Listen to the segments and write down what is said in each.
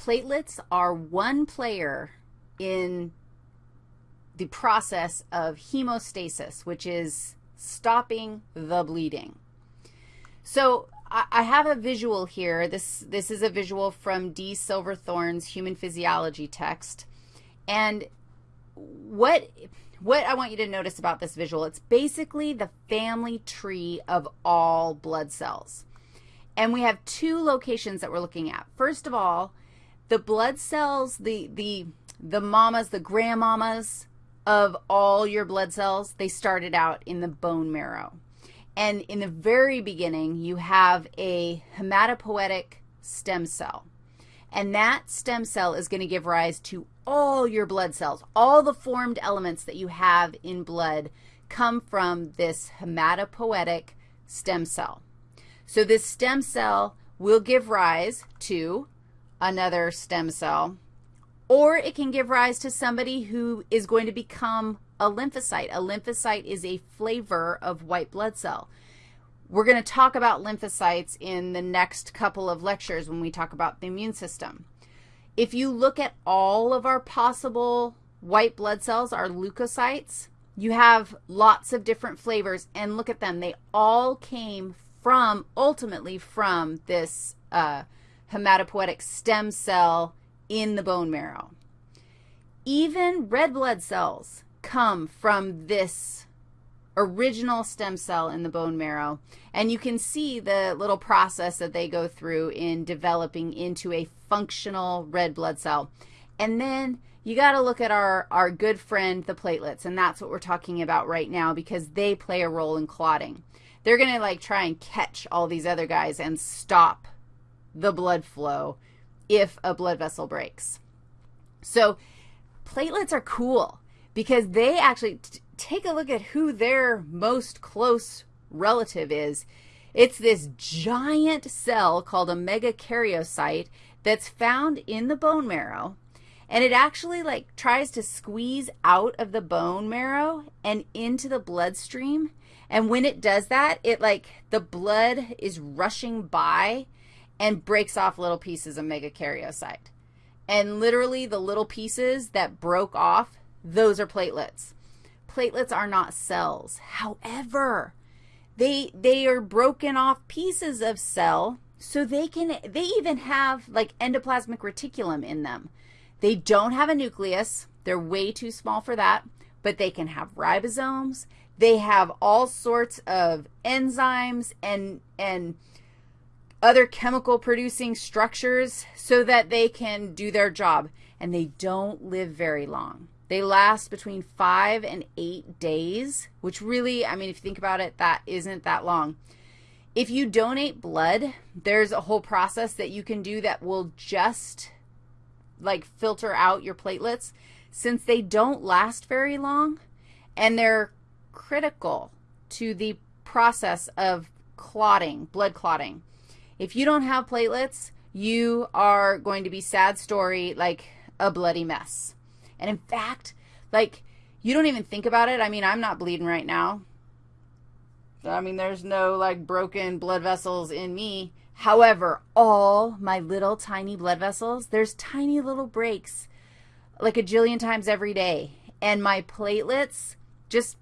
platelets are one player in the process of hemostasis, which is stopping the bleeding. So I have a visual here. This, this is a visual from D. Silverthorn's Human Physiology text. And what, what I want you to notice about this visual, it's basically the family tree of all blood cells. And we have two locations that we're looking at. First of all, the blood cells, the, the, the mamas, the grandmamas of all your blood cells, they started out in the bone marrow. And in the very beginning, you have a hematopoietic stem cell. And that stem cell is going to give rise to all your blood cells. All the formed elements that you have in blood come from this hematopoietic stem cell. So this stem cell will give rise to another stem cell, or it can give rise to somebody who is going to become a lymphocyte. A lymphocyte is a flavor of white blood cell. We're going to talk about lymphocytes in the next couple of lectures when we talk about the immune system. If you look at all of our possible white blood cells, our leukocytes, you have lots of different flavors, and look at them. They all came from, ultimately from this uh, hematopoietic stem cell in the bone marrow. Even red blood cells come from this original stem cell in the bone marrow, and you can see the little process that they go through in developing into a functional red blood cell. And then you got to look at our, our good friend, the platelets, and that's what we're talking about right now because they play a role in clotting. They're going to, like, try and catch all these other guys and stop the blood flow if a blood vessel breaks. So platelets are cool because they actually take a look at who their most close relative is. It's this giant cell called a megakaryocyte that's found in the bone marrow, and it actually, like, tries to squeeze out of the bone marrow and into the bloodstream, and when it does that, it, like, the blood is rushing by and breaks off little pieces of megakaryocyte. And literally the little pieces that broke off, those are platelets. Platelets are not cells. However, they, they are broken off pieces of cell, so they can, they even have like endoplasmic reticulum in them. They don't have a nucleus. They're way too small for that, but they can have ribosomes. They have all sorts of enzymes and, and other chemical producing structures so that they can do their job, and they don't live very long. They last between five and eight days, which really, I mean, if you think about it, that isn't that long. If you donate blood, there's a whole process that you can do that will just, like, filter out your platelets. Since they don't last very long and they're critical to the process of clotting, blood clotting. If you don't have platelets, you are going to be sad story like a bloody mess. And in fact, like, you don't even think about it. I mean, I'm not bleeding right now. I mean, there's no, like, broken blood vessels in me. However, all my little tiny blood vessels, there's tiny little breaks like a jillion times every day. And my platelets just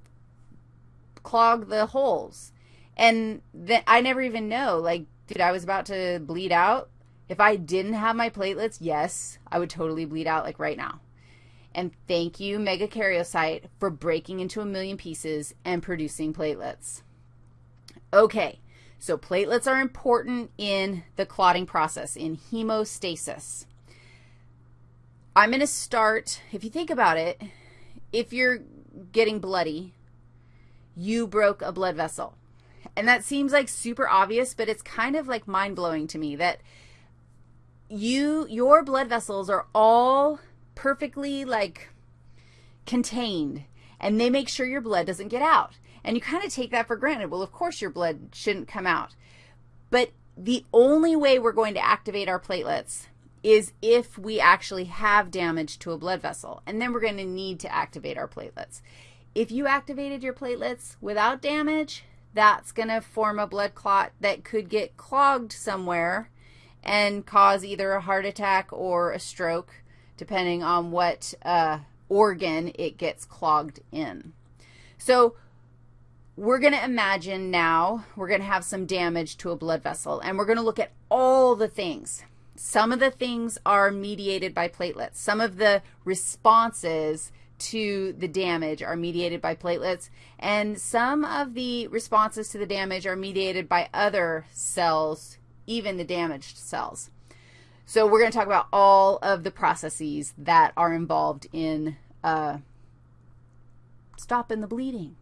clog the holes. And then I never even know, like, dude, I was about to bleed out. If I didn't have my platelets, yes, I would totally bleed out like right now. And thank you, megakaryocyte, for breaking into a million pieces and producing platelets. Okay, so platelets are important in the clotting process, in hemostasis. I'm going to start, if you think about it, if you're getting bloody, you broke a blood vessel. And that seems like super obvious, but it's kind of like mind-blowing to me that you, your blood vessels are all perfectly like contained, and they make sure your blood doesn't get out. And you kind of take that for granted. Well, of course your blood shouldn't come out. But the only way we're going to activate our platelets is if we actually have damage to a blood vessel, and then we're going to need to activate our platelets. If you activated your platelets without damage, that's going to form a blood clot that could get clogged somewhere and cause either a heart attack or a stroke, depending on what uh, organ it gets clogged in. So we're going to imagine now we're going to have some damage to a blood vessel, and we're going to look at all the things. Some of the things are mediated by platelets. Some of the responses to the damage are mediated by platelets, and some of the responses to the damage are mediated by other cells, even the damaged cells. So we're going to talk about all of the processes that are involved in uh, stopping the bleeding.